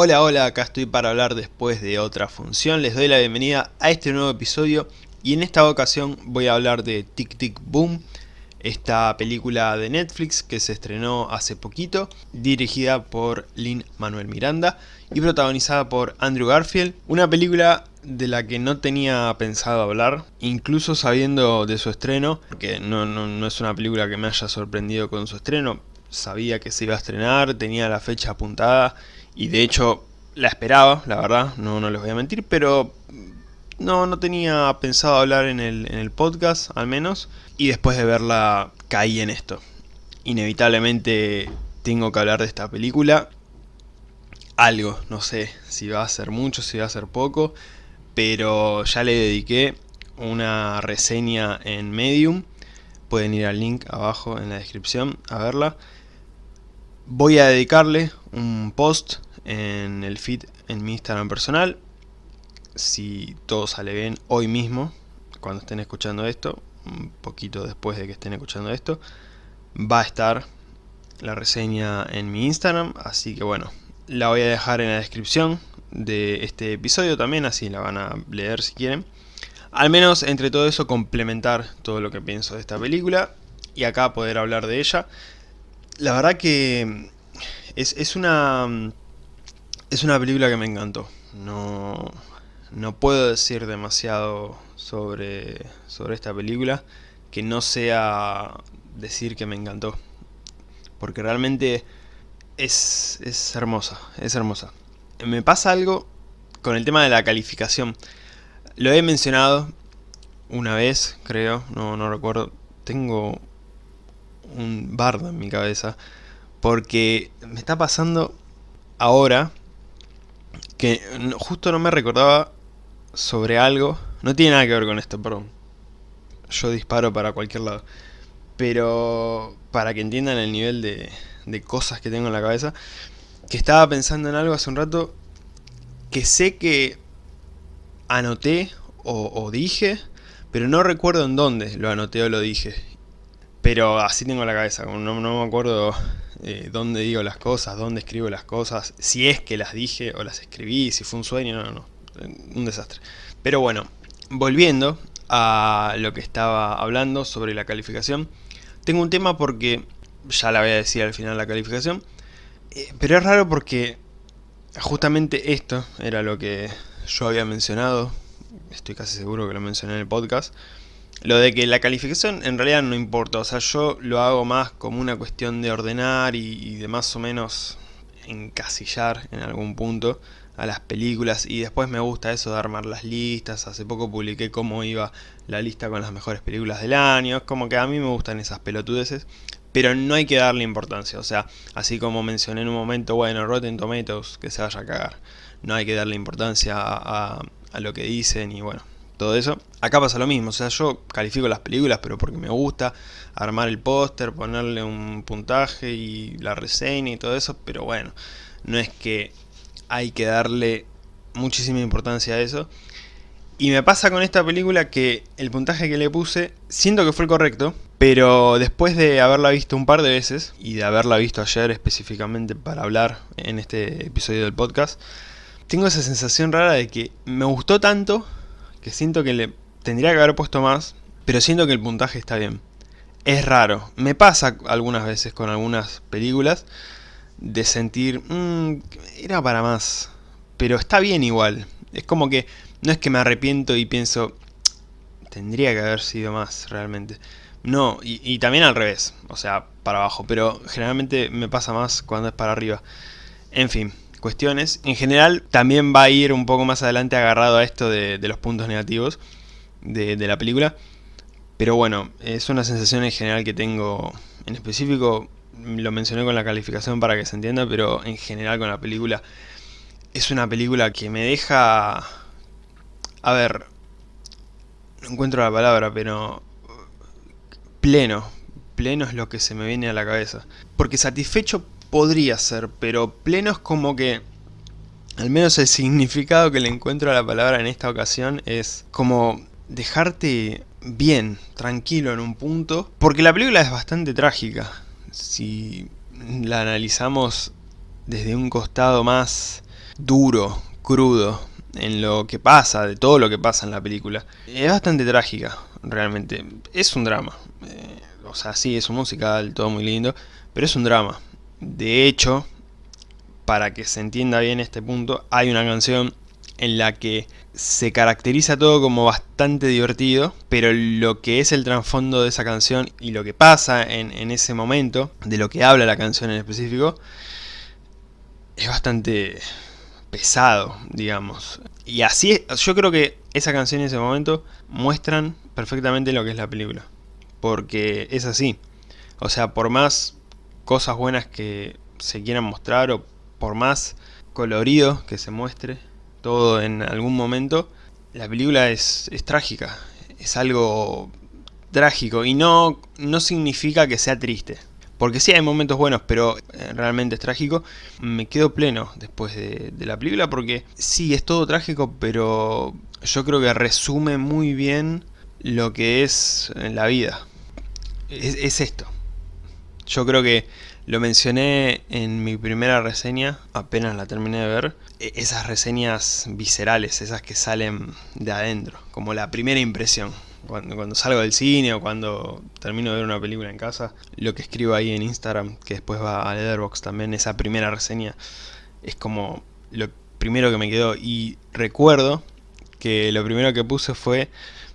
Hola, hola, acá estoy para hablar después de otra función. Les doy la bienvenida a este nuevo episodio y en esta ocasión voy a hablar de Tic Tic Boom, esta película de Netflix que se estrenó hace poquito, dirigida por Lin Manuel Miranda y protagonizada por Andrew Garfield. Una película de la que no tenía pensado hablar, incluso sabiendo de su estreno, porque no, no es una película que me haya sorprendido con su estreno, sabía que se iba a estrenar, tenía la fecha apuntada y de hecho la esperaba, la verdad, no, no les voy a mentir, pero no, no tenía pensado hablar en el, en el podcast, al menos, y después de verla caí en esto. Inevitablemente tengo que hablar de esta película, algo, no sé si va a ser mucho, si va a ser poco, pero ya le dediqué una reseña en Medium, pueden ir al link abajo en la descripción a verla. Voy a dedicarle un post en el feed en mi Instagram personal. Si todo sale bien hoy mismo, cuando estén escuchando esto, un poquito después de que estén escuchando esto, va a estar la reseña en mi Instagram, así que bueno, la voy a dejar en la descripción de este episodio también, así la van a leer si quieren. Al menos entre todo eso complementar todo lo que pienso de esta película y acá poder hablar de ella. La verdad que es, es una es una película que me encantó. No, no puedo decir demasiado sobre, sobre esta película que no sea decir que me encantó. Porque realmente es, es hermosa, es hermosa. Me pasa algo con el tema de la calificación. Lo he mencionado una vez, creo, no, no recuerdo. Tengo un bardo en mi cabeza. Porque me está pasando ahora que justo no me recordaba sobre algo. No tiene nada que ver con esto, perdón. Yo disparo para cualquier lado. Pero para que entiendan el nivel de, de cosas que tengo en la cabeza. Que estaba pensando en algo hace un rato que sé que anoté o, dije, pero no recuerdo en dónde lo anoté o lo dije. Pero así tengo la cabeza, no, no me acuerdo eh, dónde digo las cosas, dónde escribo las cosas, si es que las dije o las escribí, si fue un sueño, no, no, un desastre. Pero bueno, volviendo a lo que estaba hablando sobre la calificación, tengo un tema porque, ya la voy a decir al final la calificación, eh, pero es raro porque justamente esto era lo que yo había mencionado, estoy casi seguro que lo mencioné en el podcast, lo de que la calificación en realidad no importa, o sea, yo lo hago más como una cuestión de ordenar y, de más o menos encasillar en algún punto a las películas y después me gusta eso de armar las listas, hace poco publiqué cómo iba la lista con las mejores películas del año, es como que a mí me gustan esas pelotudeces, pero no hay que darle importancia, o sea, así como mencioné en un momento, bueno, Rotten Tomatoes, que se vaya a cagar, no hay que darle importancia a, a lo que dicen y bueno, todo eso. Acá pasa lo mismo, o sea, yo califico las películas, pero porque me gusta armar el póster, ponerle un puntaje y la reseña y todo eso, pero bueno, no es que hay que darle muchísima importancia a eso. Y me pasa con esta película que el puntaje que le puse, siento que fue el correcto, pero después de haberla visto un par de veces, y de haberla visto ayer específicamente para hablar en este episodio del podcast, tengo esa sensación rara de que me gustó tanto siento que le tendría que haber puesto más, pero siento que el puntaje está bien. Es raro, me pasa algunas veces con algunas películas de sentir, mmm, era para más, pero está bien igual. Es como que no es que me arrepiento y pienso, tendría que haber sido más realmente. No, y, también al revés, o sea, para abajo, pero generalmente me pasa más cuando es para arriba. En fin, cuestiones. En general también va a ir un poco más adelante agarrado a esto de, los puntos negativos de, la película. Pero bueno, es una sensación en general que tengo en específico, lo mencioné con la calificación para que se entienda, pero en general con la película es una película que me deja... A ver, no encuentro la palabra, pero... Pleno, pleno es lo que se me viene a la cabeza. Porque satisfecho podría ser, pero pleno es como que... Al menos el significado que le encuentro a la palabra en esta ocasión es como dejarte bien, tranquilo en un punto. Porque la película es bastante trágica. Si la analizamos desde un costado más duro, crudo, en lo que pasa, de todo lo que pasa en la película. Es bastante trágica, realmente. Es un drama. Eh, o sea, sí, es un musical, todo muy lindo, pero es un drama. De hecho, para que se entienda bien este punto, hay una canción en la que se caracteriza todo como bastante divertido, pero lo que es el trasfondo de esa canción y lo que pasa en, ese momento, de lo que habla la canción en específico, es bastante pesado, digamos. Y así, yo creo que esa canción y ese momento muestran perfectamente lo que es la película. Porque es así. O sea, por más cosas buenas que se quieran mostrar o por más colorido que se muestre todo en algún momento, la película es, trágica. Es algo trágico y no, no significa que sea triste. Porque sí hay momentos buenos, pero eh, realmente es trágico. Me quedo pleno después de, la película porque sí, es todo trágico, pero yo creo que resume muy bien lo que es la vida. Es, esto. Yo creo que lo mencioné en mi primera reseña, apenas la terminé de ver. E, esas reseñas viscerales, esas que salen de adentro, como la primera impresión cuando, salgo del cine o cuando termino de ver una película en casa, lo que escribo ahí en Instagram, que después va a Letterboxd también, esa primera reseña, es como lo primero que me quedó. Y recuerdo que lo primero que puse fue,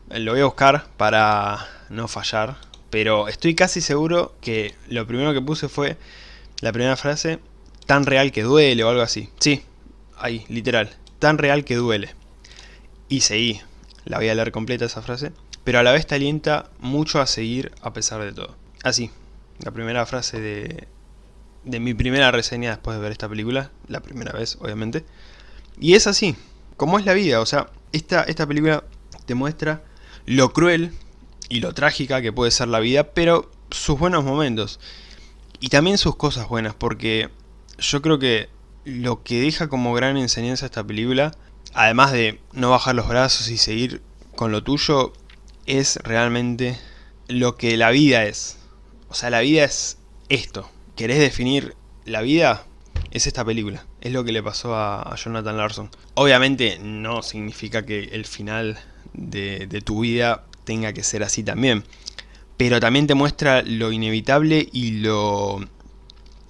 lo voy a buscar para no fallar, pero estoy casi seguro que lo primero que puse fue la primera frase, tan real que duele o algo así. Sí, ahí, literal, tan real que duele. Y seguí, la voy a leer completa esa frase pero a la vez te alienta mucho a seguir a pesar de todo. Así, la primera frase de, de mi primera reseña después de ver esta película, la primera vez obviamente, y es así, como es la vida, o sea, esta, esta película te muestra lo cruel y lo trágica que puede ser la vida, pero sus buenos momentos, y también sus cosas buenas, porque yo creo que lo que deja como gran enseñanza esta película, además de no bajar los brazos y seguir con lo tuyo, es realmente lo que la vida es. O sea, la vida es esto. ¿Querés definir la vida? Es esta película. Es lo que le pasó a, Jonathan Larson. Obviamente no significa que el final de, de tu vida tenga que ser así también. Pero también te muestra lo inevitable y lo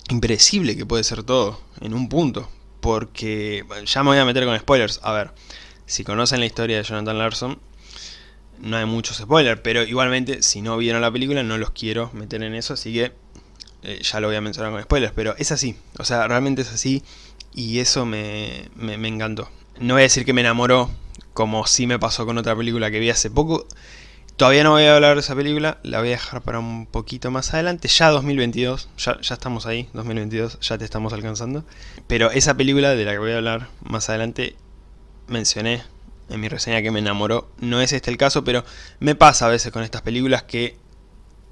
impredecible que puede ser todo en un punto. Porque ya me voy a meter con spoilers. A ver, si conocen la historia de Jonathan Larson, no hay muchos spoilers, pero igualmente si no vieron la película no los quiero meter en eso, así que eh, ya lo voy a mencionar con spoilers, pero es así, o sea, realmente es así y eso me, me, me encantó. No voy a decir que me enamoró, como sí me pasó con otra película que vi hace poco, Todavía no voy a hablar de esa película, la voy a dejar para un poquito más adelante, ya 2022, ya, ya, estamos ahí, 2022, ya te estamos alcanzando. Pero esa película de la que voy a hablar más adelante, mencioné en mi reseña que me enamoró. No es este el caso, pero me pasa a veces con estas películas que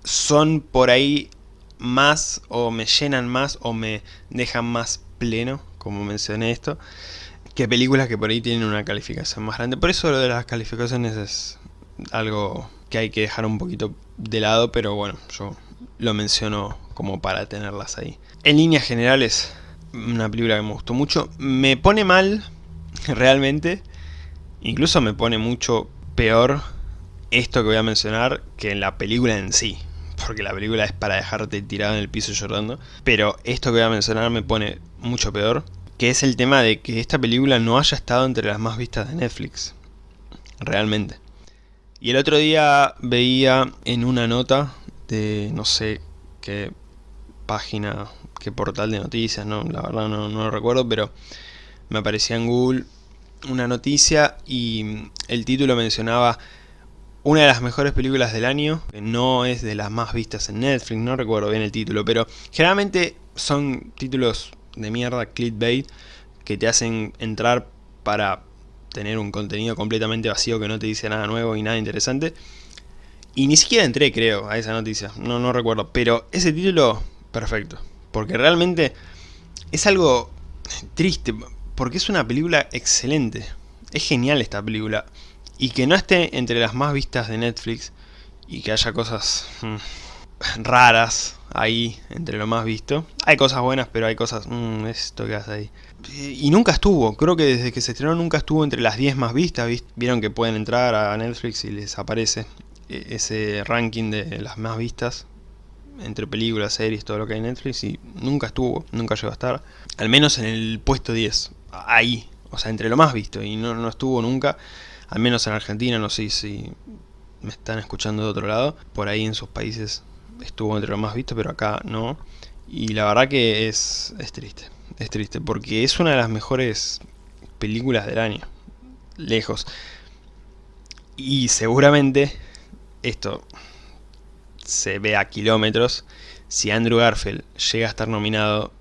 son por ahí más o me llenan más o me dejan más pleno, como mencioné esto, que películas que por ahí tienen una calificación más grande. Por eso lo de las calificaciones es algo que hay que dejar un poquito de lado, pero bueno, yo lo menciono como para tenerlas ahí. En líneas generales, una película que me gustó mucho. Me pone mal, realmente, Incluso me pone mucho peor esto que voy a mencionar que en la película en sí. Porque la película es para dejarte tirado en el piso llorando. Pero esto que voy a mencionar me pone mucho peor. Que es el tema de que esta película no haya estado entre las más vistas de Netflix. Realmente. Y el otro día veía en una nota de no sé qué página, qué portal de noticias, no, la verdad no, lo recuerdo, pero me aparecía en Google una noticia y el título mencionaba una de las mejores películas del año, que no es de las más vistas en Netflix, no recuerdo bien el título, pero generalmente son títulos de mierda, clickbait, que te hacen entrar para tener un contenido completamente vacío que no te dice nada nuevo y nada interesante. Y ni siquiera entré, creo, a esa noticia, no, no recuerdo, pero ese título, perfecto, porque realmente es algo triste, porque es una película excelente. Es genial esta película. Y que no esté entre las más vistas de Netflix y que haya cosas... Hmm, raras ahí entre lo más visto. Hay cosas buenas, pero hay cosas... Mmm, esto que hace ahí. Y nunca estuvo, creo que desde que se estrenó nunca estuvo entre las 10 más vistas. Vieron que pueden entrar a Netflix y les aparece e, ese ranking de las más vistas entre películas, series, todo lo que hay en Netflix y nunca estuvo, nunca llegó a estar. Al menos en el puesto 10, ahí, o sea, entre lo más visto y no, no estuvo nunca, al menos en Argentina, no sé si me están escuchando de otro lado, por ahí en sus países estuvo entre lo más visto, pero acá no. Y la verdad que es, es triste, es triste, porque es una de las mejores películas del año, lejos. Y seguramente esto se ve a kilómetros. Si Andrew Garfield llega a estar nominado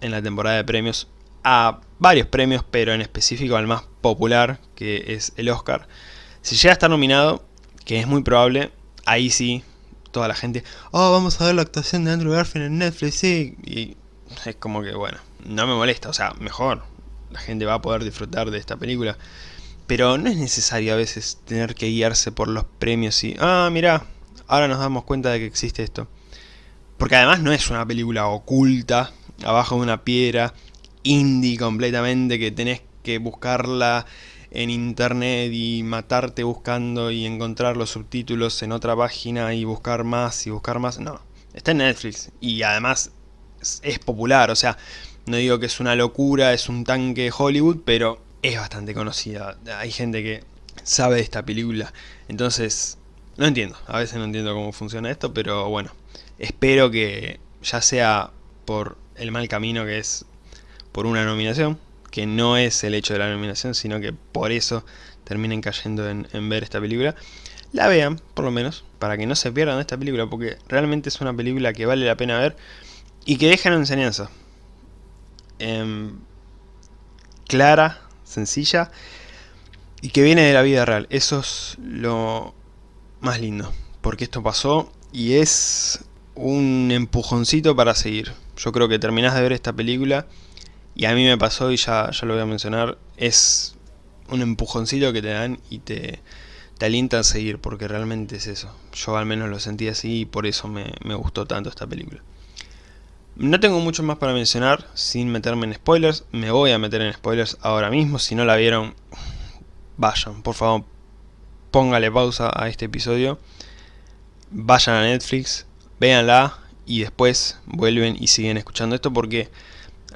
en la temporada de premios a varios premios, pero en específico al más popular, que es el Oscar. Si llega a estar nominado, que es muy probable, ahí sí, toda la gente, oh, vamos a ver la actuación de Andrew Garfield en Netflix, sí, y es como que, bueno, no me molesta, o sea, mejor, la gente va a poder disfrutar de esta película, pero no es necesario a veces tener que guiarse por los premios y, ah, mira, ahora nos damos cuenta de que existe esto. Porque además no es una película oculta, abajo de una piedra, indie completamente, que tenés que buscarla en internet y matarte buscando y encontrar los subtítulos en otra página y buscar más y buscar más. No, está en Netflix y además es popular, o sea, no digo que es una locura, es un tanque de Hollywood, pero es bastante conocida. Hay gente que sabe de esta película, entonces no entiendo, a veces no entiendo cómo funciona esto, pero bueno, espero que ya sea por el mal camino que es por una nominación, que no es el hecho de la nominación, sino que por eso terminen cayendo en, ver esta película, la vean, por lo menos, para que no se pierdan esta película, porque realmente es una película que vale la pena ver y que deja una enseñanza. Em, clara, sencilla y que viene de la vida real. Eso es lo más lindo, porque esto pasó y es un empujoncito para seguir. Yo creo que terminás de ver esta película y a mí me pasó y ya, ya lo voy a mencionar, es un empujoncito que te dan y te, te alienta a seguir, porque realmente es eso. Yo al menos lo sentí así y por eso me, me gustó tanto esta película. No tengo mucho más para mencionar sin meterme en spoilers. Me voy a meter en spoilers ahora mismo. Si no la vieron, vayan, por favor, póngale pausa a este episodio. Vayan a Netflix, véanla y después vuelven y siguen escuchando esto porque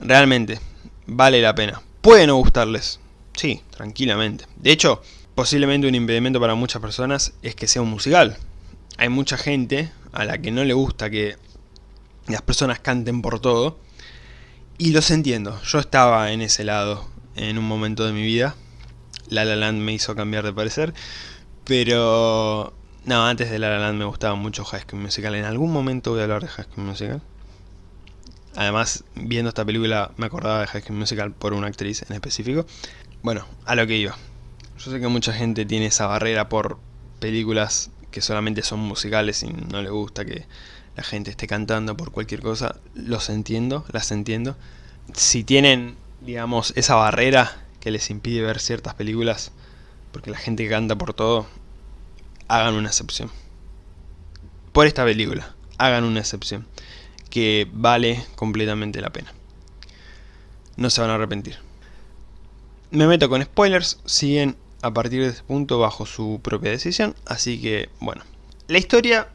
realmente vale la pena. Puede no gustarles, sí, tranquilamente. De hecho, posiblemente un impedimento para muchas personas es que sea un musical. Hay mucha gente a la que no le gusta que las personas canten por todo. Y los entiendo, yo estaba en ese lado en un momento de mi vida. La La Land me hizo cambiar de parecer. Pero... No, antes de La La Land me gustaba mucho High School Musical. En algún momento voy a hablar de High School Musical. Además, viendo esta película me acordaba de High School Musical por una actriz en específico. Bueno, a lo que iba. Yo sé que mucha gente tiene esa barrera por películas que solamente son musicales y no le gusta que la gente esté cantando por cualquier cosa. Los entiendo, las entiendo. Si tienen, digamos, esa barrera que les impide ver ciertas películas, porque la gente canta por todo, hagan una excepción. Por esta película, hagan una excepción que vale completamente la pena. No se van a arrepentir. Me meto con spoilers, siguen a partir de este punto bajo su propia decisión, así que bueno. La historia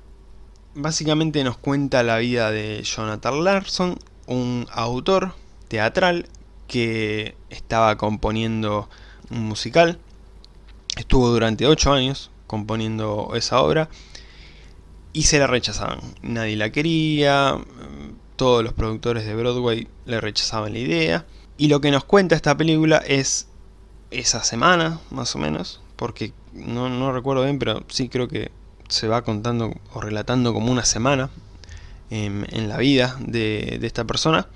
básicamente nos cuenta la vida de Jonathan Larson, un autor teatral que estaba componiendo un musical. Estuvo durante 8 años componiendo esa obra y se la rechazaban. Nadie la quería, todos los productores de Broadway le rechazaban la idea. Y lo que nos cuenta esta película es esa semana, más o menos, porque no, recuerdo bien, pero sí creo que se va contando o relatando como una semana en, la vida de, de esta persona,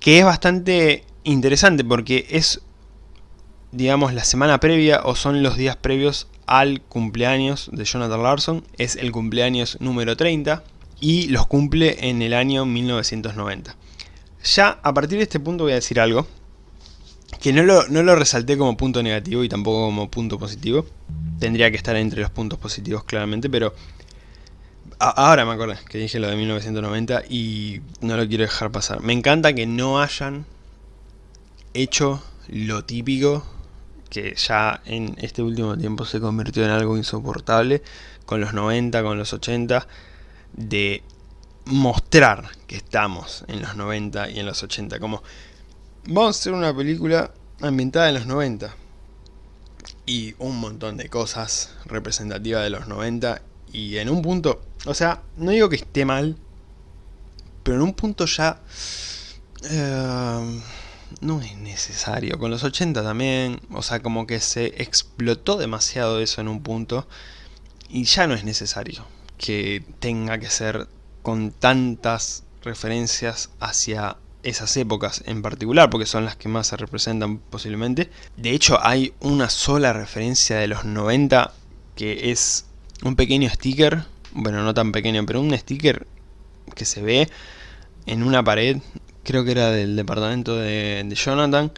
que es bastante interesante porque es, digamos, la semana previa o son los días previos al cumpleaños de Jonathan Larson. Es el cumpleaños número 30 y los cumple en el año 1990. Ya a partir de este punto voy a decir algo que no lo, no lo resalté como punto negativo y tampoco como punto positivo. Tendría que estar entre los puntos positivos claramente, pero ahora me acordé que dije lo de 1990 y no lo quiero dejar pasar. Me encanta que no hayan hecho lo típico que ya en este último tiempo se convirtió en algo insoportable con los 90, con los 80, de mostrar que estamos en los 90 y en los 80, como hacer una película ambientada en los 90 y un montón de cosas representativas de los 90 y en un punto, o sea, no digo que esté mal, pero en un punto ya eh, no es necesario. Con los 80 también, o sea, como que se explotó demasiado eso en un punto. Y ya no es necesario que tenga que ser con tantas referencias hacia esas épocas en particular, porque son las que más se representan posiblemente. De hecho, hay una sola referencia de los 90 que es un pequeño sticker, bueno, no tan pequeño, pero un sticker que se ve en una pared, creo que era del departamento de, Jonathan,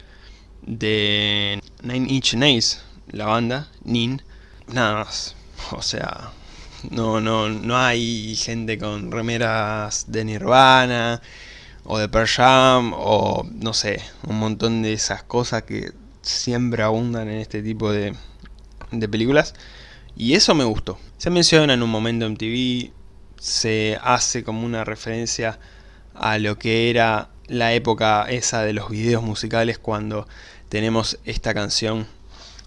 de Nine Inch Nails, la banda, Nin, nada más, o sea, no, no, no hay gente con remeras de Nirvana, o de Pearl Jam, o no sé, un montón de esas cosas que siempre abundan en este tipo de, de películas. Y eso me gustó. Se menciona en un momento en TV, se hace como una referencia a lo que era la época esa de los videos musicales cuando tenemos esta canción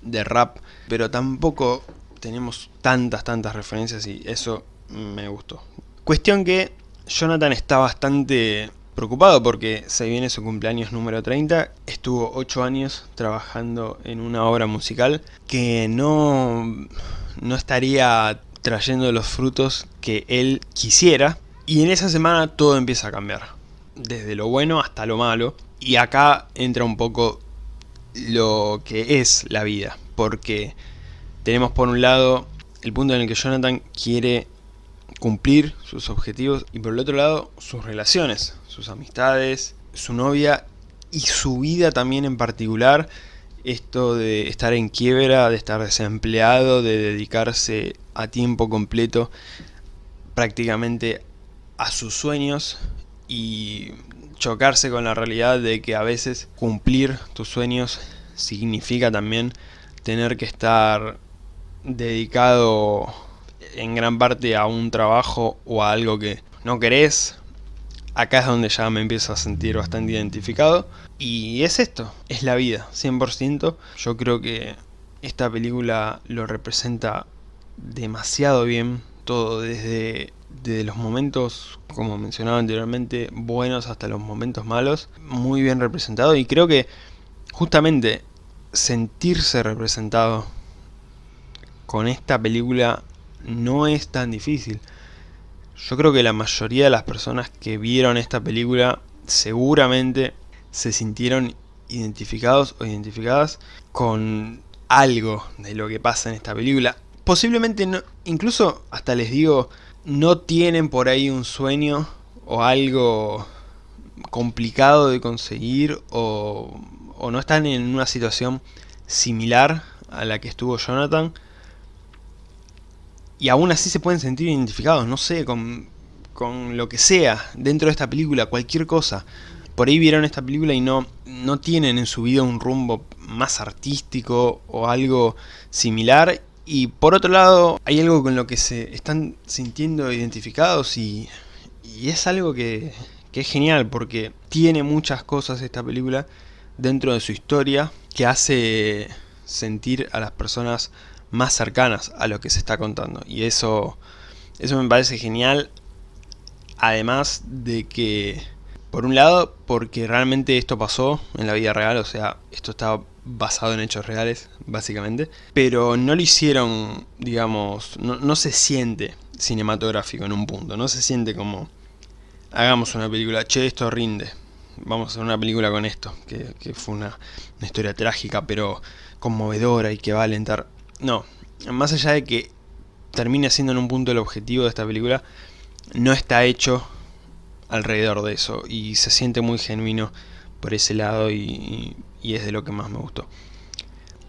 de rap, pero tampoco tenemos tantas, tantas referencias y eso me gustó. Cuestión que Jonathan está bastante preocupado porque se viene su cumpleaños número 30, estuvo 8 años trabajando en una obra musical que no, no estaría trayendo los frutos que él quisiera. Y en esa semana todo empieza a cambiar, desde lo bueno hasta lo malo. Y acá entra un poco lo que es la vida, porque tenemos por un lado el punto en el que Jonathan quiere cumplir sus objetivos y por el otro lado sus relaciones, sus amistades, su novia y su vida también en particular. Esto de estar en quiebra, de estar desempleado, de dedicarse a tiempo completo prácticamente a sus sueños y chocarse con la realidad de que a veces cumplir tus sueños significa también tener que estar dedicado en gran parte a un trabajo o a algo que no querés, acá es donde ya me empiezo a sentir bastante identificado. Y es esto, es la vida, 100%. Yo creo que esta película lo representa demasiado bien, todo desde, los momentos, como mencionaba anteriormente, buenos hasta los momentos malos, muy bien representado y creo que justamente sentirse representado con esta película no es tan difícil. Yo creo que la mayoría de las personas que vieron esta película seguramente se sintieron identificados o identificadas con algo de lo que pasa en esta película. Posiblemente, no, incluso hasta les digo, no tienen por ahí un sueño o algo complicado de conseguir o, o no están en una situación similar a la que estuvo Jonathan y aún así se pueden sentir identificados, no sé, con, con lo que sea dentro de esta película, cualquier cosa. Por ahí vieron esta película y no, no tienen en su vida un rumbo más artístico o algo similar. Y por otro lado, hay algo con lo que se están sintiendo identificados y, y es algo que, que es genial porque tiene muchas cosas esta película dentro de su historia que hace sentir a las personas más cercanas a lo que se está contando. Y eso, eso me parece genial. Además de que, por un lado, porque realmente esto pasó en la vida real, o sea, esto está basado en hechos reales, básicamente. Pero no lo hicieron, digamos, no, se siente cinematográfico en un punto. No se siente como, hagamos una película, che, esto rinde. Vamos a hacer una película con esto, que, fue una, una historia trágica, pero conmovedora y que va a alentar no, más allá de que termine siendo en un punto el objetivo de esta película, no está hecho alrededor de eso y se siente muy genuino por ese lado y, es de lo que más me gustó.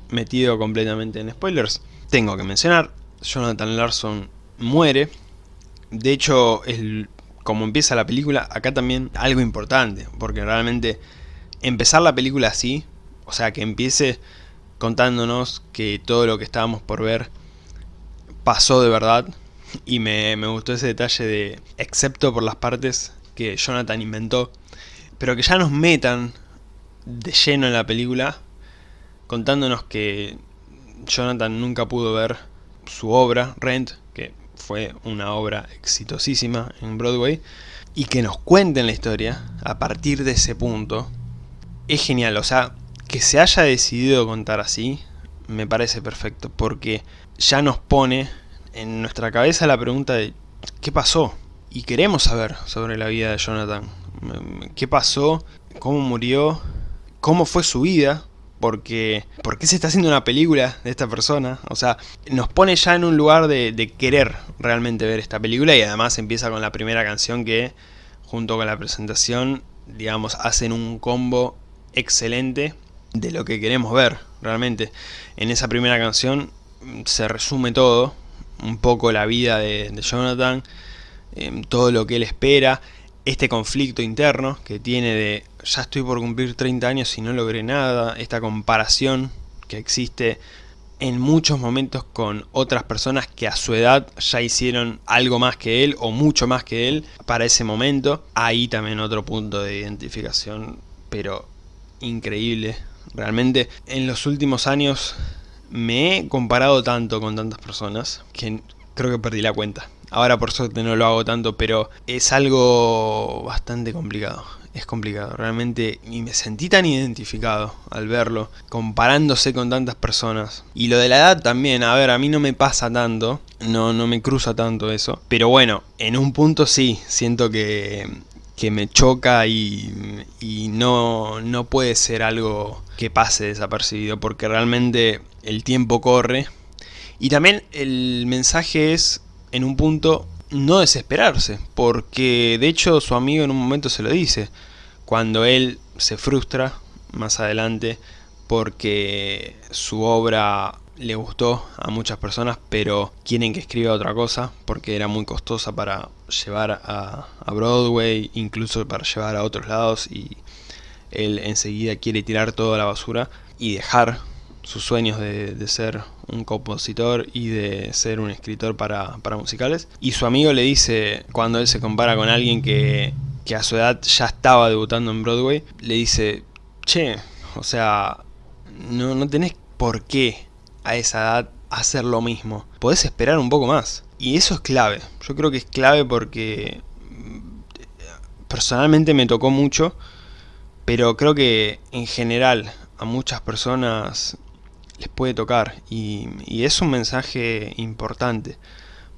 Metido completamente en spoilers, tengo que mencionar, Jonathan Larson muere De hecho, el, como empieza la película, acá también algo importante, porque realmente empezar la película así, o sea, que empiece contándonos que todo lo que estábamos por ver pasó de verdad, y me, me gustó ese detalle de, excepto por las partes que Jonathan inventó, pero que ya nos metan de lleno en la película, contándonos que Jonathan nunca pudo ver su obra, Rent, que fue una obra exitosísima en Broadway, y que nos cuenten la historia a partir de ese punto, es genial, o sea, que se haya decidido contar así, me parece perfecto, porque ya nos pone en nuestra cabeza la pregunta de ¿qué pasó? Y queremos saber sobre la vida de Jonathan, qué pasó, cómo murió, cómo fue su vida, porque ¿por qué se está haciendo una película de esta persona? O sea, nos pone ya en un lugar de, querer realmente ver esta película y además empieza con la primera canción que, junto con la presentación, digamos, hacen un combo excelente de lo que queremos ver, realmente. En esa primera canción se resume todo, un poco la vida de, Jonathan, em, todo lo que él espera, este conflicto interno que tiene de ya estoy por cumplir 30 años y no logré nada, esta comparación que existe en muchos momentos con otras personas que a su edad ya hicieron algo más que él o mucho más que él para ese momento. Ahí también otro punto de identificación, pero increíble. Realmente en los últimos años me he comparado tanto con tantas personas que creo que perdí la cuenta. Ahora por suerte no lo hago tanto, pero es algo bastante complicado. Es complicado, realmente, y me sentí tan identificado al verlo, comparándose con tantas personas. Y lo de la edad también, a ver, a mí no me pasa tanto, no, no me cruza tanto eso. Pero bueno, en un punto sí, siento que, que me choca y, y no, no puede ser algo que pase desapercibido, porque realmente el tiempo corre. Y también el mensaje es en un punto no desesperarse, porque de hecho su amigo en un momento se lo dice, cuando él se frustra más adelante porque su obra le gustó a muchas personas, pero quieren que escriba otra cosa porque era muy costosa para llevar a, Broadway, incluso para llevar a otros lados y él enseguida quiere tirar toda la basura y dejar sus sueños de, ser un compositor y de ser un escritor para, musicales. Y su amigo le dice, cuando él se compara con alguien que, que a su edad ya estaba debutando en Broadway, le dice, che, o sea, no, no tenés por qué a esa edad hacer lo mismo. Podés esperar un poco más. Y eso es clave. Yo creo que es clave porque mm, personalmente me tocó mucho, pero creo que en general a muchas personas les puede tocar y, es un mensaje importante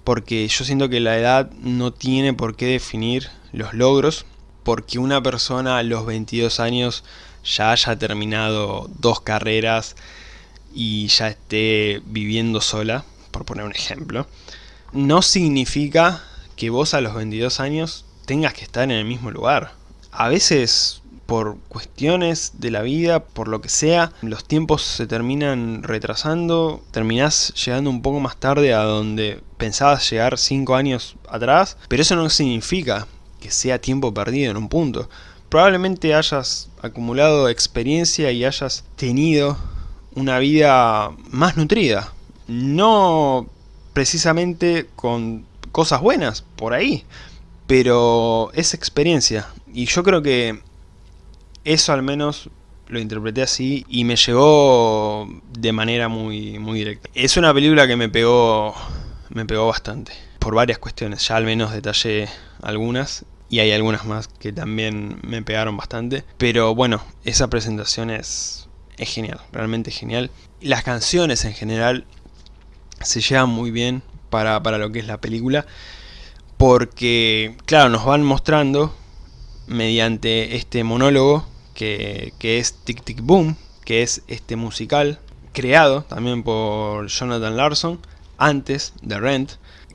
porque yo siento que la edad no tiene por qué definir los logros porque una persona a los 22 años ya haya terminado dos carreras y ya esté viviendo sola, por poner un ejemplo, no significa que vos a los 22 años tengas que estar en el mismo lugar. A veces por cuestiones de la vida, por lo que sea, los tiempos se terminan retrasando, terminás llegando un poco más tarde a donde pensabas llegar 5 años atrás, pero eso no significa que sea tiempo perdido en un punto. Probablemente hayas acumulado experiencia y hayas tenido una vida más nutrida, no precisamente con cosas buenas por ahí, pero es experiencia. Y yo creo que eso al menos lo interpreté así y me llegó de manera muy, muy directa. Es una película que me pegó, me pegó bastante, por varias cuestiones, ya al menos detallé algunas y hay algunas más que también me pegaron bastante. Pero bueno, esa presentación es, es genial, realmente genial. Las canciones en general se llevan muy bien para, para lo que es la película, porque claro, nos van mostrando mediante este monólogo que, es Tic Tic Boom, que es este musical creado también por Jonathan Larson antes de Rent,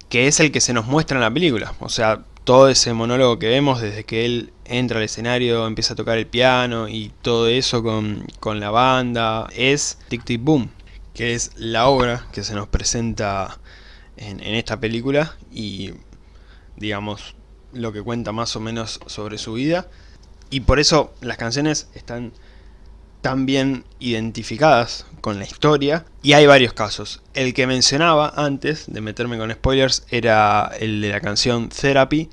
que es el que se nos muestra en la película. O sea, todo ese monólogo que vemos desde que él entra al escenario, empieza a tocar el piano y todo eso con, con la banda, es Tic Tic Boom, que es la obra que se nos presenta en, en esta película y digamos, lo que cuenta más o menos sobre su vida. Y por eso las canciones están tan bien identificadas con la historia. Y hay varios casos. El que mencionaba antes de meterme con spoilers era el de la canción Therapy,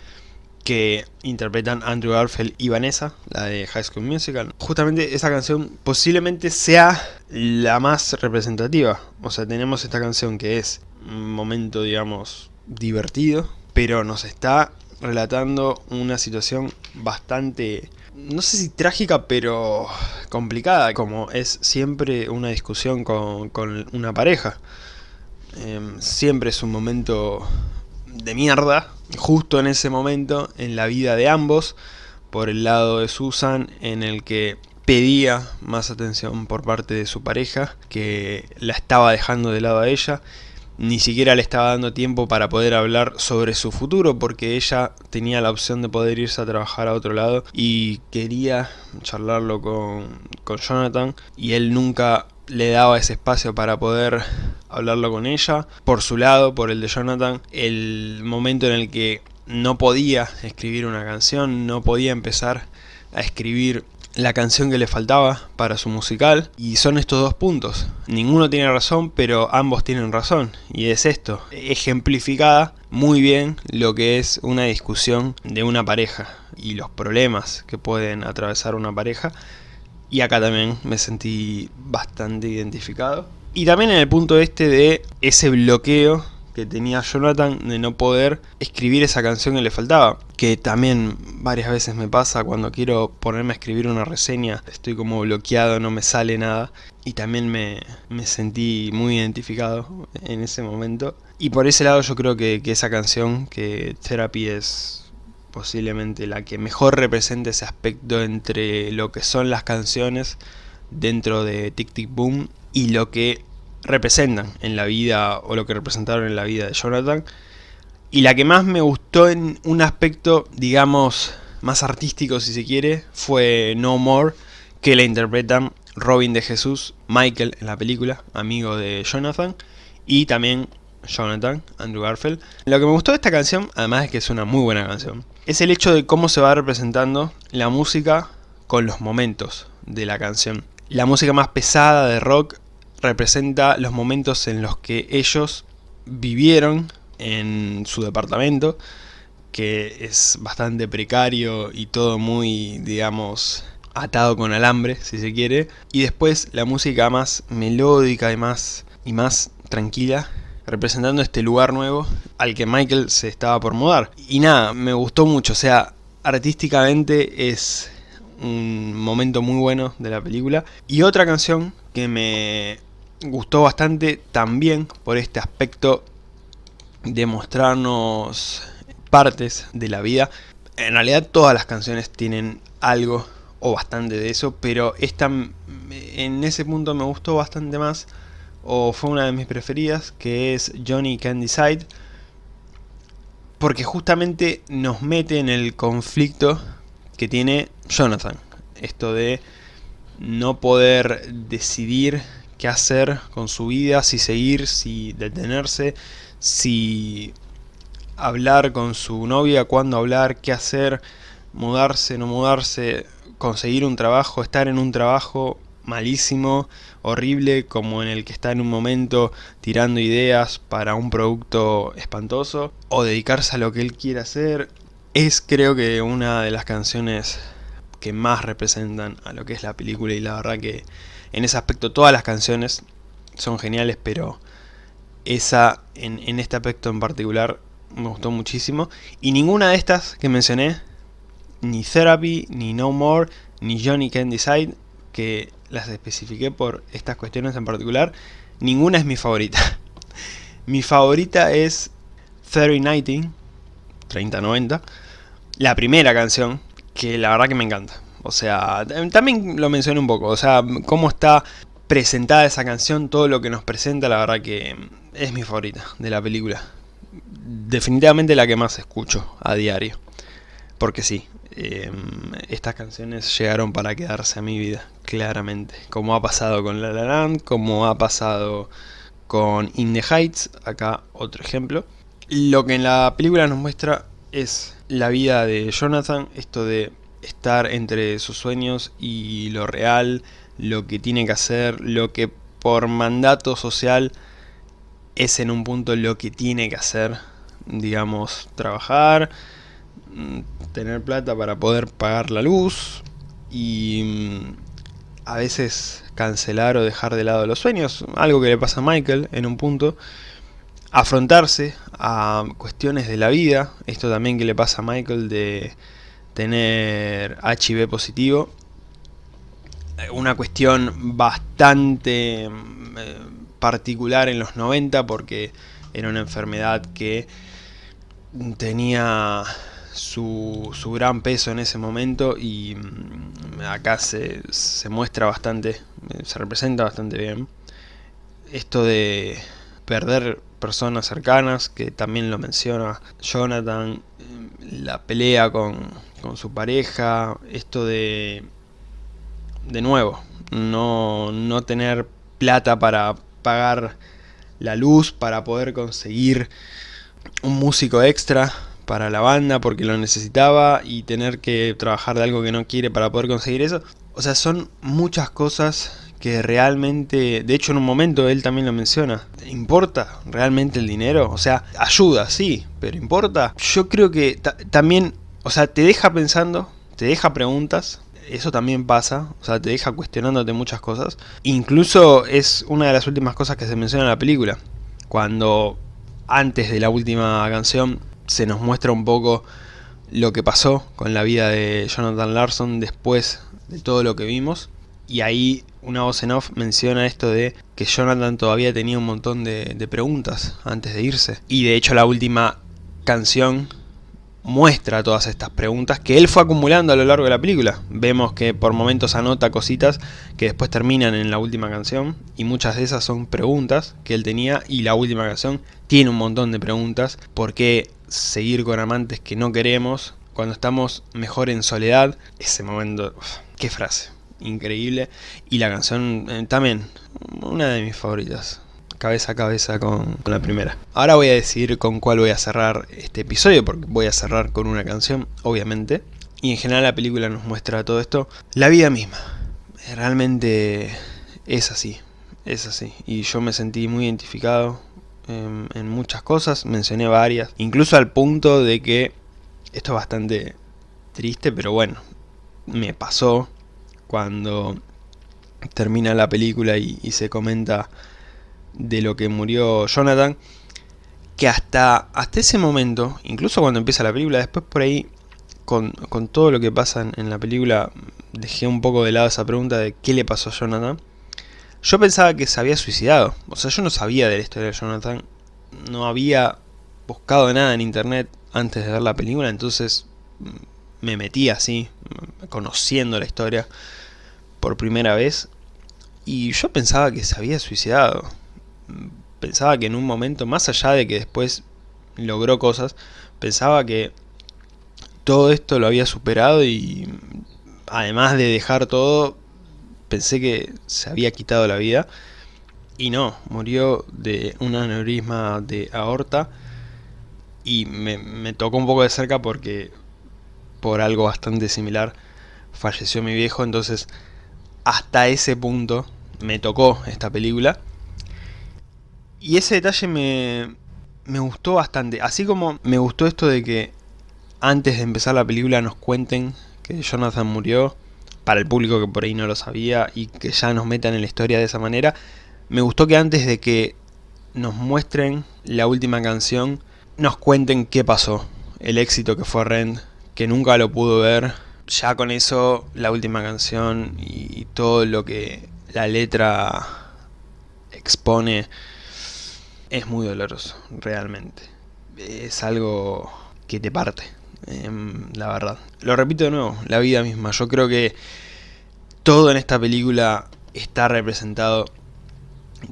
que interpretan Andrew Garfield y Vanessa, la de High School Musical. Justamente esa canción posiblemente sea la más representativa. O sea, tenemos esta canción que es un momento, digamos, divertido, pero nos está relatando una situación bastante, no sé si trágica, pero complicada, como es siempre una discusión con, una pareja. Em, siempre es un momento de mierda, justo en ese momento en la vida de ambos, por el lado de Susan, en el que pedía más atención por parte de su pareja, que la estaba dejando de lado a ella, ni siquiera le estaba dando tiempo para poder hablar sobre su futuro, porque ella tenía la opción de poder irse a trabajar a otro lado y quería charlarlo con, con Jonathan, y él nunca le daba ese espacio para poder hablarlo con ella. Por su lado, por el de Jonathan, el momento en el que no podía escribir una canción, no podía empezar a escribir la canción que le faltaba para su musical y son estos dos puntos. Ninguno tiene razón, pero ambos tienen razón y es esto, ejemplificada muy bien lo que es una discusión de una pareja y los problemas que pueden atravesar una pareja y acá también me sentí bastante identificado. Y también en el punto este de ese bloqueo que tenía Jonathan de no poder escribir esa canción que le faltaba. Que también varias veces me pasa cuando quiero ponerme a escribir una reseña, estoy como bloqueado, no me sale nada. Y también me, sentí muy identificado en ese momento. Y por ese lado yo creo que, que esa canción, que Therapy es posiblemente la que mejor representa ese aspecto entre lo que son las canciones dentro de Tic Tic Boom y lo que representan en la vida o lo que representaron en la vida de Jonathan y la que más me gustó en un aspecto digamos más artístico si se quiere fue No More que la interpretan Robin de Jesús, Michael en la película, amigo de Jonathan y también Jonathan, Andrew Garfield. Lo que me gustó de esta canción, además es que es una muy buena canción, es el hecho de cómo se va representando la música con los momentos de la canción. La música más pesada de rock representa los momentos en los que ellos vivieron en su departamento, que es bastante precario y todo muy, digamos, atado con alambre, si se quiere. Y después la música más melódica y más, y más tranquila representando este lugar nuevo al que Michael se estaba por mudar. Y nada, me gustó mucho, o sea, artísticamente es un momento muy bueno de la película. Y otra canción que me gustó bastante también por este aspecto de mostrarnos partes de la vida. En realidad todas las canciones tienen algo o bastante de eso, pero esta en ese punto me gustó bastante más o fue una de mis preferidas, que es Johnny Can Decide, porque justamente nos mete en el conflicto que tiene Jonathan. Esto de no poder decidir qué hacer con su vida, si seguir, si detenerse, si hablar con su novia, cuándo hablar, qué hacer, mudarse, no mudarse, conseguir un trabajo, estar en un trabajo malísimo, horrible, como en el que está en un momento tirando ideas para un producto espantoso, o dedicarse a lo que él quiere hacer, es creo que una de las canciones que más representan a lo que es la película y la verdad que en ese aspecto todas las canciones son geniales, pero esa en, en este aspecto en particular me gustó muchísimo. Y ninguna de estas que mencioné, ni Therapy, ni No More, ni Johnny Can Decide, que las especifiqué por estas cuestiones en particular, ninguna es mi favorita. mi favorita es 3090, 3090, la primera canción, que la verdad que me encanta. O sea, también lo mencioné un poco, o sea, cómo está presentada esa canción, todo lo que nos presenta, la verdad que es mi favorita de la película. Definitivamente la que más escucho a diario. Porque sí, Em, estas canciones llegaron para quedarse a mi vida, claramente. Como ha pasado con La La Land, como ha pasado con In the Heights, acá otro ejemplo. Lo que en la película nos muestra es la vida de Jonathan, esto de estar entre sus sueños y lo real, lo que tiene que hacer, lo que por mandato social es en un punto lo que tiene que hacer, digamos, trabajar, tener plata para poder pagar la luz y mm, a veces cancelar o dejar de lado los sueños, algo que le pasa a Michael en un punto, afrontarse a cuestiones de la vida, esto también que le pasa a Michael de tener HIV positivo, una cuestión bastante mm, eh, particular en los 90 porque era una enfermedad que tenía su, su, gran peso en ese momento y mm, acá se, se muestra bastante, se representa bastante bien. Esto de perder personas cercanas, que también lo menciona Jonathan, la pelea con, con su pareja, esto de, de nuevo, no, no tener plata para pagar la luz, para poder conseguir un músico extra para la banda porque lo necesitaba y tener que trabajar de algo que no quiere para poder conseguir eso. O sea, son muchas cosas que realmente, de hecho en un momento él también lo menciona, ¿importa realmente el dinero? O sea, ayuda, sí, pero ¿importa? Yo creo que también, o sea, te deja pensando, te deja preguntas, eso también pasa, o sea, te deja cuestionándote muchas cosas. Incluso es una de las últimas cosas que se menciona en la película, cuando antes de la última canción se nos muestra un poco lo que pasó con la vida de Jonathan Larson después de todo lo que vimos. Y ahí una voz en off menciona esto de que Jonathan todavía tenía un montón de, de preguntas antes de irse. Y de hecho la última canción muestra todas estas preguntas que él fue acumulando a lo largo de la película. Vemos que por momentos anota cositas que después terminan en la última canción y muchas de esas son preguntas que él tenía y la última canción tiene un montón de preguntas. ¿Por qué seguir con amantes que no queremos cuando estamos mejor en soledad? Ese momento, qué frase, increíble. Y la canción eh, también, una de mis favoritas cabeza a cabeza con, la primera. Ahora voy a decidir con cuál voy a cerrar este episodio, porque voy a cerrar con una canción, obviamente. Y en general la película nos muestra todo esto. La vida misma. Realmente es así, es así. Y yo me sentí muy identificado en, en muchas cosas, mencioné varias. Incluso al punto de que, esto es bastante triste, pero bueno, me pasó cuando termina la película y se comenta de lo que murió Jonathan, que hasta, hasta ese momento, incluso cuando empieza la película, después por ahí, con, todo lo que pasa en, la película, dejé un poco de lado esa pregunta de qué le pasó a Jonathan. Yo pensaba que se había suicidado, o sea, yo no sabía de la historia de Jonathan, no había buscado nada en internet antes de ver la película, entonces mm, me metí así, conociendo la historia por primera vez, y yo pensaba que se había suicidado pensaba que en un momento, más allá de que después logró cosas, pensaba que todo esto lo había superado y además de dejar todo, pensé que se había quitado la vida. Y no, murió de un aneurisma de aorta y me, me tocó un poco de cerca porque por algo bastante similar falleció mi viejo, entonces hasta ese punto me tocó esta película y ese detalle me, me gustó bastante. Así como me gustó esto de que antes de empezar la película nos cuenten que Jonathan murió, para el público que por ahí no lo sabía, y que ya nos metan en la historia de esa manera. Me gustó que antes de que nos muestren la última canción, nos cuenten qué pasó. El éxito que fue Rent, que nunca lo pudo ver. Ya con eso, la última canción y todo lo que la letra expone es muy doloroso, realmente. Es algo que te parte, em, la verdad. Lo repito de nuevo, la vida misma. Yo creo que todo en esta película está representado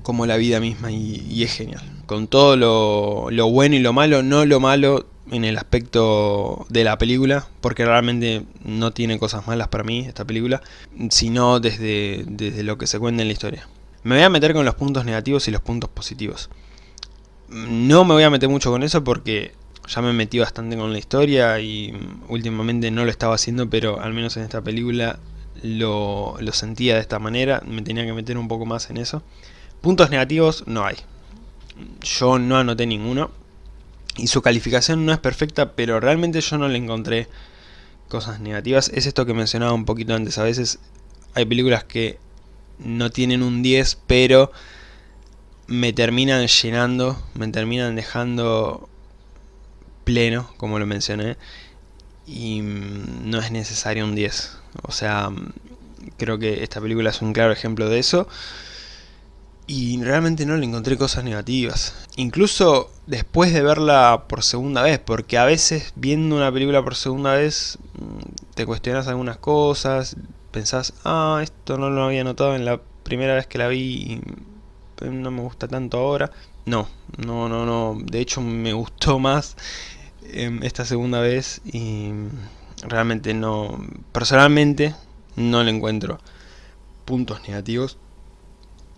como la vida misma y, es genial. Con todo lo, lo, bueno y lo malo, no lo malo en el aspecto de la película, porque realmente no tiene cosas malas para mí esta película, sino desde, desde lo que se cuenta en la historia. Me voy a meter con los puntos negativos y los puntos positivos. No me voy a meter mucho con eso porque ya me metí bastante con la historia y últimamente no lo estaba haciendo, pero al menos en esta película lo, lo sentía de esta manera, me tenía que meter un poco más en eso. Puntos negativos no hay. Yo no anoté ninguno. Y su calificación no es perfecta, pero realmente yo no le encontré cosas negativas. Es esto que mencionaba un poquito antes. A veces hay películas que no tienen un 10, pero me terminan llenando, me terminan dejando pleno, como lo mencioné. Y mm, no es necesario un 10. O sea, mm, creo que esta película es un claro ejemplo de eso y realmente no le encontré cosas negativas. Incluso después de verla por segunda vez, porque a veces viendo una película por segunda vez mm, te cuestionas algunas cosas, pensás, ah, esto no lo había notado en la primera vez que la vi no me gusta tanto ahora. No, no, no, no, de hecho me gustó más em, esta segunda vez y realmente no, personalmente no le encuentro puntos negativos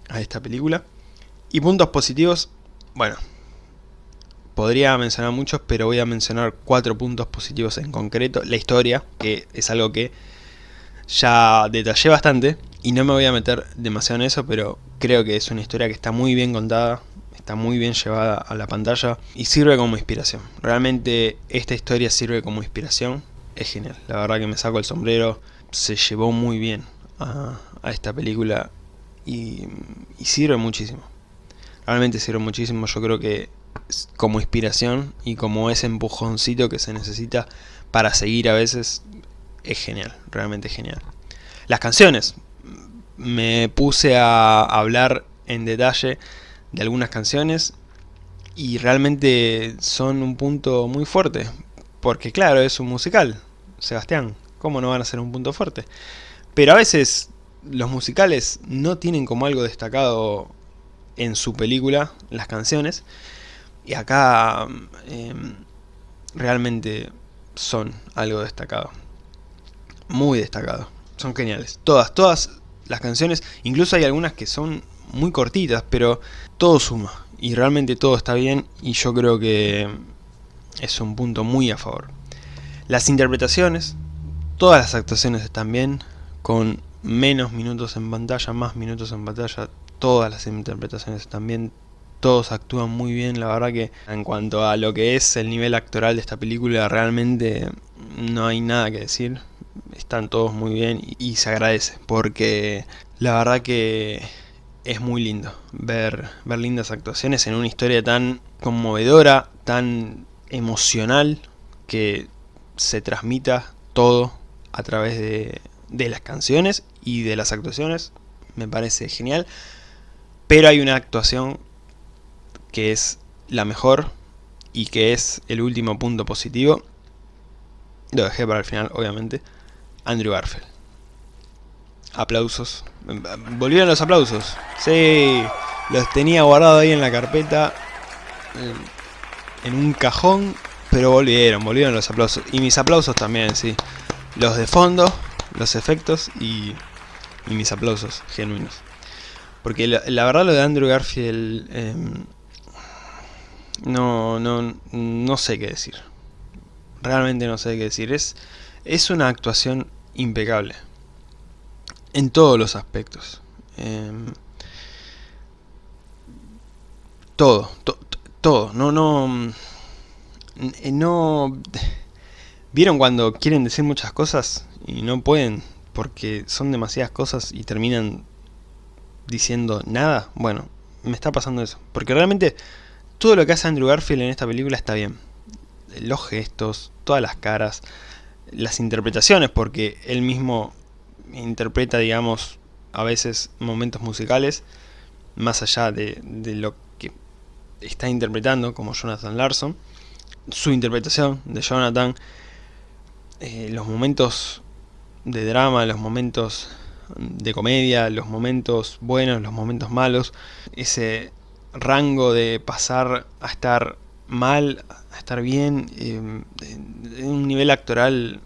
a esta película. Y puntos positivos, bueno, podría mencionar muchos, pero voy a mencionar cuatro puntos positivos en concreto. La historia, que es algo que ya detallé bastante, y no me voy a meter demasiado en eso, pero creo que es una historia que está muy bien contada, está muy bien llevada a la pantalla y sirve como inspiración. Realmente esta historia sirve como inspiración, es genial, la verdad que me saco el sombrero, se llevó muy bien a, esta película y, sirve muchísimo. Realmente sirve muchísimo, yo creo que como inspiración y como ese empujoncito que se necesita para seguir a veces es genial, realmente genial. Las canciones, me puse a hablar en detalle de algunas canciones y realmente son un punto muy fuerte, porque claro, es un musical, Sebastián, ¿cómo no van a ser un punto fuerte? Pero a veces los musicales no tienen como algo destacado en su película las canciones y acá em, realmente son algo destacado muy destacado son geniales todas todas las canciones incluso hay algunas que son muy cortitas pero todo suma y realmente todo está bien y yo creo que es un punto muy a favor. Las interpretaciones todas las actuaciones están bien con menos minutos en pantalla, más minutos en pantalla, todas las interpretaciones también, todos actúan muy bien, la verdad que en cuanto a lo que es el nivel actoral de esta película realmente no hay nada que decir, están todos muy bien y, se agradece, porque la verdad que es muy lindo ver, ver lindas actuaciones en una historia tan conmovedora, tan emocional, que se transmita todo a través de, de las canciones y de las actuaciones, me parece genial. Pero hay una actuación que es la mejor y que es el último punto positivo. Lo dejé para el final, obviamente. Andrew Garfield. Aplausos. Volvieron los aplausos. Sí, los tenía guardados ahí en la carpeta. En un cajón. Pero volvieron, volvieron los aplausos. Y mis aplausos también, sí. Los de fondo, los efectos y y mis aplausos genuinos. Porque la, verdad lo de Andrew Garfield... Em, no, no, no sé qué decir. Realmente no sé qué decir. Es, es una actuación impecable. En todos los aspectos. Em, todo, todo. No, no... No... ¿Vieron cuando quieren decir muchas cosas y no pueden? porque son demasiadas cosas y terminan diciendo nada, bueno, me está pasando eso. Porque realmente todo lo que hace Andrew Garfield en esta película está bien. Los gestos, todas las caras, las interpretaciones, porque él mismo interpreta, digamos, a veces momentos musicales, más allá de, lo que está interpretando, como Jonathan Larson. Su interpretación de Jonathan, eh, los momentos de drama, los momentos de comedia, los momentos buenos, los momentos malos, ese rango de pasar a estar mal, a estar bien, en eh, un nivel actoral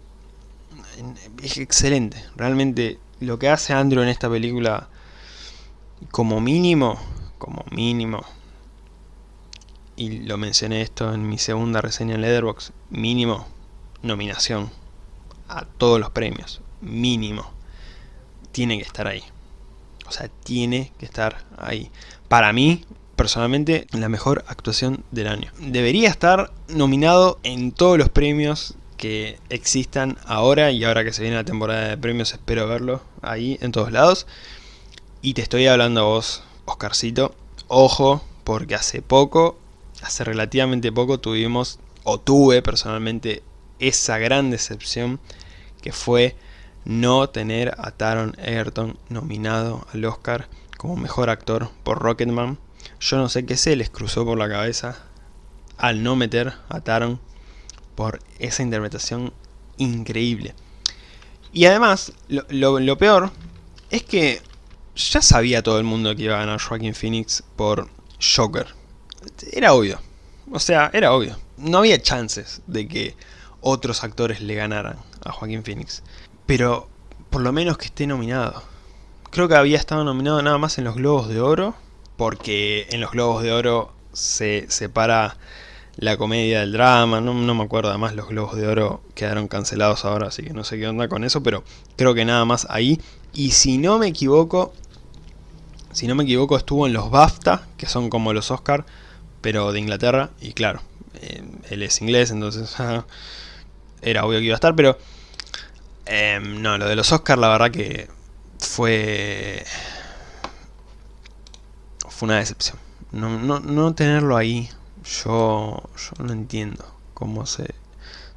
es excelente. Realmente lo que hace Andrew en esta película, como mínimo, como mínimo, y lo mencioné esto en mi segunda reseña en Letterboxd, mínimo nominación a todos los premios, mínimo. Tiene que estar ahí. O sea, tiene que estar ahí. Para mí, personalmente, la mejor actuación del año. Debería estar nominado en todos los premios que existan ahora y ahora que se viene la temporada de premios espero verlo ahí en todos lados. Y te estoy hablando a vos, Oscarcito. Ojo, porque hace poco, hace relativamente poco tuvimos, o tuve personalmente, esa gran decepción que fue no tener a Taron Egerton nominado al Oscar como mejor actor por Rocketman. Yo no sé qué se les cruzó por la cabeza al no meter a Taron por esa interpretación increíble. Y además, lo, peor es que ya sabía todo el mundo que iba a ganar Joaquin Phoenix por Joker. Era obvio. O sea, era obvio. No había chances de que otros actores le ganaran a Joaquin Phoenix. Pero por lo menos que esté nominado. Creo que había estado nominado nada más en los Globos de Oro. Porque en los Globos de Oro se separa la comedia del drama, no, me acuerdo, además los Globos de Oro quedaron cancelados ahora, así que no sé qué onda con eso, pero creo que nada más ahí. Y si no me equivoco, si no me equivoco estuvo en los BAFTA, que son como los Oscar, pero de Inglaterra, y claro, eh, él es inglés, entonces era obvio que iba a estar, pero em, no, lo de los Oscar la verdad que fue, fue una decepción. No, no, no tenerlo ahí yo, yo no entiendo cómo se,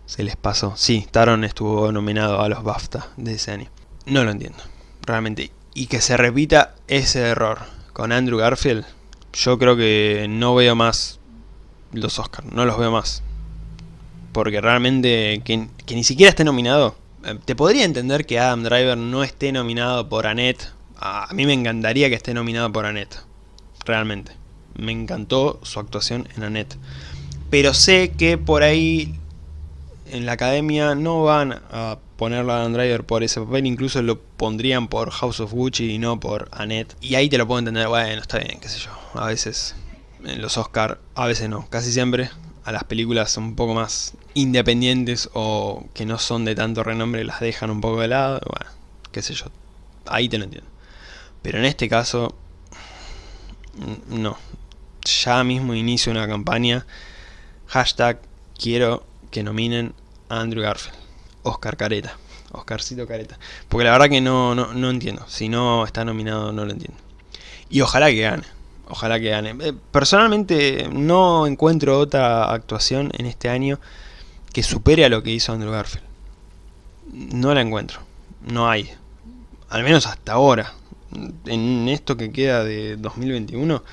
se les pasó. Sí, Taron estuvo nominado a los BAFTA de ese año. No lo entiendo, realmente. Y que se repita ese error con Andrew Garfield, yo creo que no veo más los Oscars, no los veo más. Porque realmente que, que ni siquiera esté nominado. Eh, te podría entender que Adam Driver no esté nominado por Annette. A mí me encantaría que esté nominado por Annette. Realmente me encantó su actuación en Annette. Pero sé que por ahí en la academia no van a ponerlo a Adam Driver por ese papel, incluso lo pondrían por House of Gucci y no por Annette. Y ahí te lo puedo entender, bueno, está bien, qué sé yo. A veces en los Oscar, a veces no, casi siempre a las películas un poco más independientes o que no son de tanto renombre las dejan un poco de lado, bueno, qué sé yo. Ahí te lo entiendo. Pero en este caso, no, ya mismo inicio una campaña. Hashtag quiero que nominen a Andrew Garfield. Oscar Careta. Oscarcito Careta. Porque la verdad que no, no, entiendo. Si no está nominado no lo entiendo. Y ojalá que gane. Ojalá que gane. Eh, personalmente no encuentro otra actuación en este año que supere a lo que hizo Andrew Garfield. No la encuentro. No hay. Al menos hasta ahora. En esto que queda de 2021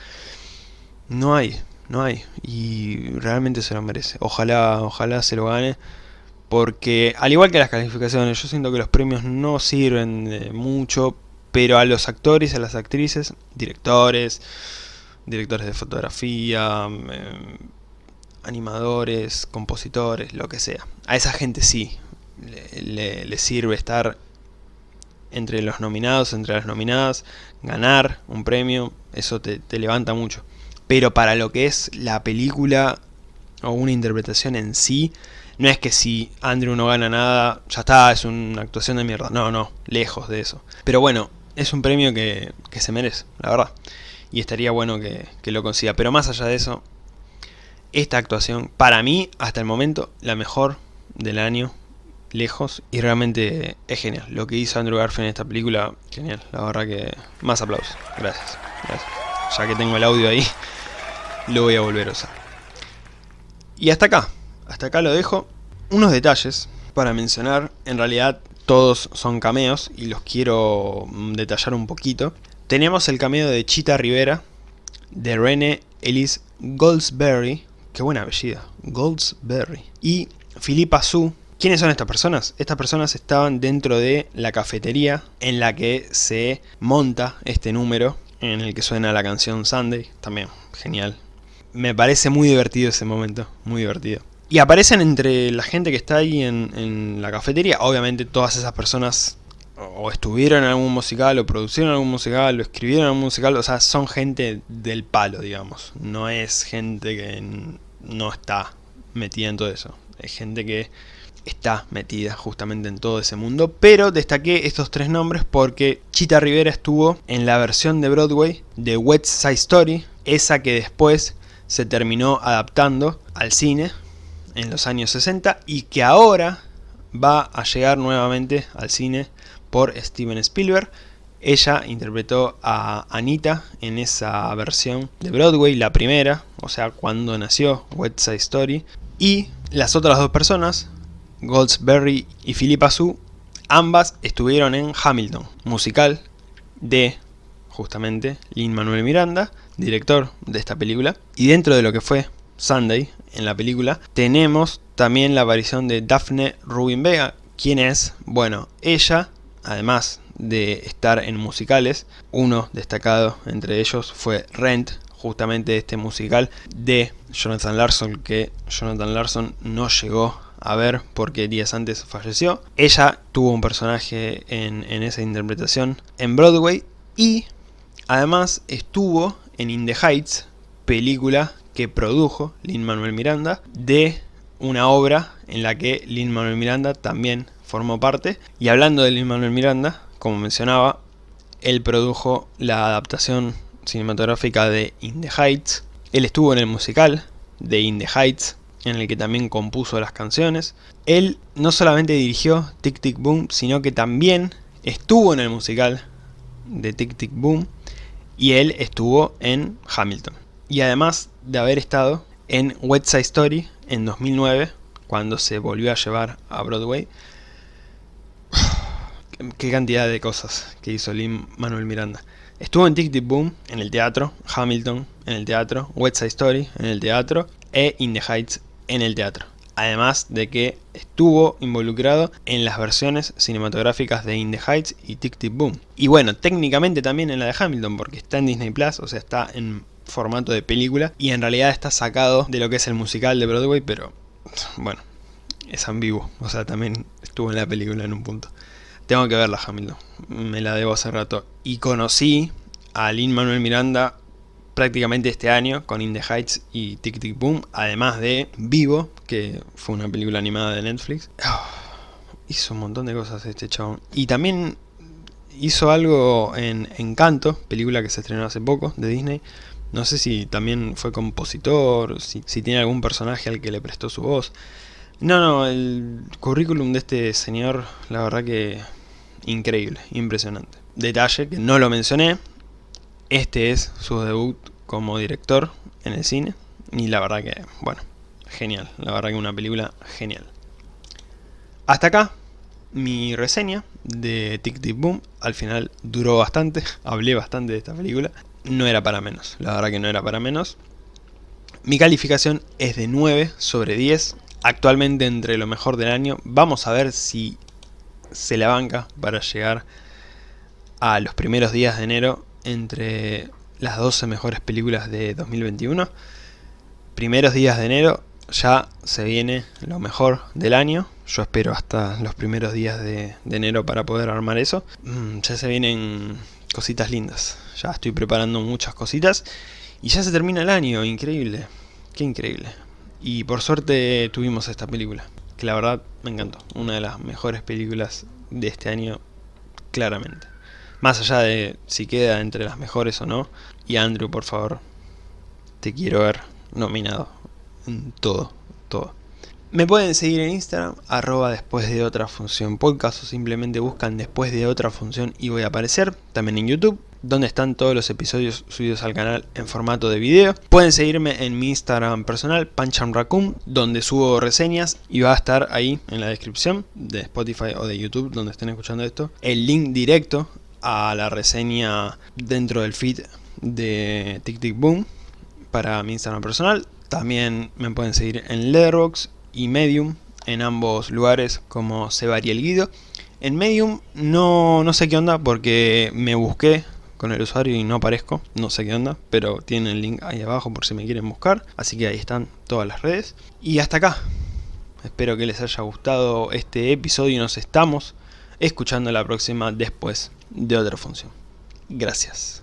no hay, no hay. Y realmente se lo merece. Ojalá, ojalá se lo gane. Porque, al igual que las calificaciones, yo siento que los premios no sirven de mucho. Pero a los actores, a las actrices, directores, directores de fotografía, em, animadores, compositores, lo que sea. A esa gente sí le, sirve estar entre los nominados, entre las nominadas, ganar un premio, eso te levanta mucho pero para lo que es la película o una interpretación en sí, no es que si Andrew no gana nada, ya está, es una actuación de mierda. No, no, lejos de eso. Pero bueno, es un premio que, se merece, la verdad. Y estaría bueno que, que, lo consiga. Pero más allá de eso, esta actuación, para mí, hasta el momento, la mejor del año, lejos. Y realmente es genial. Lo que hizo Andrew Garfield en esta película, genial. La verdad que más aplausos. Gracias. Gracias. Ya que tengo el audio ahí lo voy a volver a usar. Y hasta acá, hasta acá lo dejo. Unos detalles para mencionar, en realidad todos son cameos y los quiero mm, detallar un poquito. Tenemos el cameo de Chita Rivera, de Rene Ellis Goldsberry, qué buena apellido, Goldsberry, y Philippa Su. ¿Quiénes son estas personas? Estas personas estaban dentro de la cafetería en la que se monta este número, en el que suena la canción Sunday, también genial, me parece muy divertido ese momento, muy divertido. Y aparecen entre la gente que está ahí en, la cafetería, obviamente todas esas personas o estuvieron en algún musical, o producieron algún musical, o escribieron algún musical, o sea, son gente del palo, digamos. No es gente que no está metida en todo eso. Es gente que está metida justamente en todo ese mundo. Pero destaqué estos tres nombres porque Chita Rivera estuvo en la versión de Broadway de West Side Story, esa que después se terminó adaptando al cine en los años 60 y que ahora va a llegar nuevamente al cine por Steven Spielberg. Ella interpretó a Anita en esa versión de Broadway, la primera, o sea, cuando nació West Side Story. Y las otras dos personas, Goldsberry y Philippa Sue, ambas estuvieron en Hamilton, musical de justamente Lin-Manuel Miranda, director de esta película. Y dentro de lo que fue Sunday en la película, tenemos también la aparición de Daphne Rubin Vega. ¿Quién es? Bueno, ella, además de estar en musicales, uno destacado entre ellos fue Rent, justamente este musical de Jonathan Larson, que Jonathan Larson no llegó a ver porque días antes falleció. Ella tuvo un personaje en, en esa interpretación en Broadway y además estuvo en In the Heights, película que produjo Lin-Manuel Miranda, de una obra en la que Lin-Manuel Miranda también formó parte. Y hablando de Lin-Manuel Miranda, como mencionaba, él produjo la adaptación cinematográfica de In the Heights. Él estuvo en el musical de In the Heights, en el que también compuso las canciones. Él no solamente dirigió Tic Tic Boom, sino que también estuvo en el musical de Tic Tic Boom y él estuvo en Hamilton. Y además de haber estado en West Side Story en 2009, cuando se volvió a llevar a Broadway. Qué cantidad de cosas que hizo Lin Manuel Miranda. Estuvo en Tic Tic Boom, en el teatro, Hamilton, en el teatro, West Side Story, en el teatro, e In the Heights, en el teatro. Además de que estuvo involucrado en las versiones cinematográficas de In the Heights y Tic Tic Boom. Y bueno, técnicamente también en la de Hamilton, porque está en Disney Plus, o sea, está en formato de película y en realidad está sacado de lo que es el musical de Broadway, pero bueno, es ambiguo, o sea, también estuvo en la película en un punto. Tengo que verla Hamilton, me la debo hace rato. Y conocí a Lin Manuel Miranda prácticamente este año con In the Heights y Tic Tic Boom, además de Vivo, que fue una película animada de Netflix. Hizo un montón de cosas este chabón. Y también hizo algo en Encanto, película que se estrenó hace poco de Disney, no sé si también fue compositor, si, tiene algún personaje al que le prestó su voz. No, no, el currículum de este señor, la verdad que increíble, impresionante. Detalle que no lo mencioné, este es su debut como director en el cine. Y la verdad que, bueno, genial, la verdad que una película genial. Hasta acá mi reseña de Tic Tic Boom. Al final duró bastante, hablé bastante de esta película no era para menos, la verdad que no era para menos. Mi calificación es de 9 sobre 10, actualmente entre lo mejor del año. Vamos a ver si se la banca para llegar a los primeros días de enero entre las 12 mejores películas de 2021. Primeros días de enero ya se viene lo mejor del año. Yo espero hasta los primeros días de, enero para poder armar eso. Mm, ya se vienen cositas lindas. Ya estoy preparando muchas cositas. Y ya se termina el año, increíble. Qué increíble. Y por suerte tuvimos esta película. Que la verdad me encantó. Una de las mejores películas de este año, claramente. Más allá de si queda entre las mejores o no. Y Andrew, por favor, te quiero ver nominado en todo, todo. Me pueden seguir en Instagram, arroba después de otra función podcast o simplemente buscan después de otra función y voy a aparecer. También en YouTube, donde están todos los episodios subidos al canal en formato de video. Pueden seguirme en mi Instagram personal, Raccoon, donde subo reseñas y va a estar ahí en la descripción de Spotify o de YouTube, donde estén escuchando esto, el link directo a la reseña dentro del feed de Tic Tic Boom para mi Instagram personal. También me pueden seguir en Letterboxd y Medium, en ambos lugares como el Guido. En Medium no, no sé qué onda porque me busqué con el usuario y no aparezco, no sé qué onda, pero tienen el link ahí abajo por si me quieren buscar, así que ahí están todas las redes. Y hasta acá, espero que les haya gustado este episodio y nos estamos escuchando la próxima después de otra función. Gracias.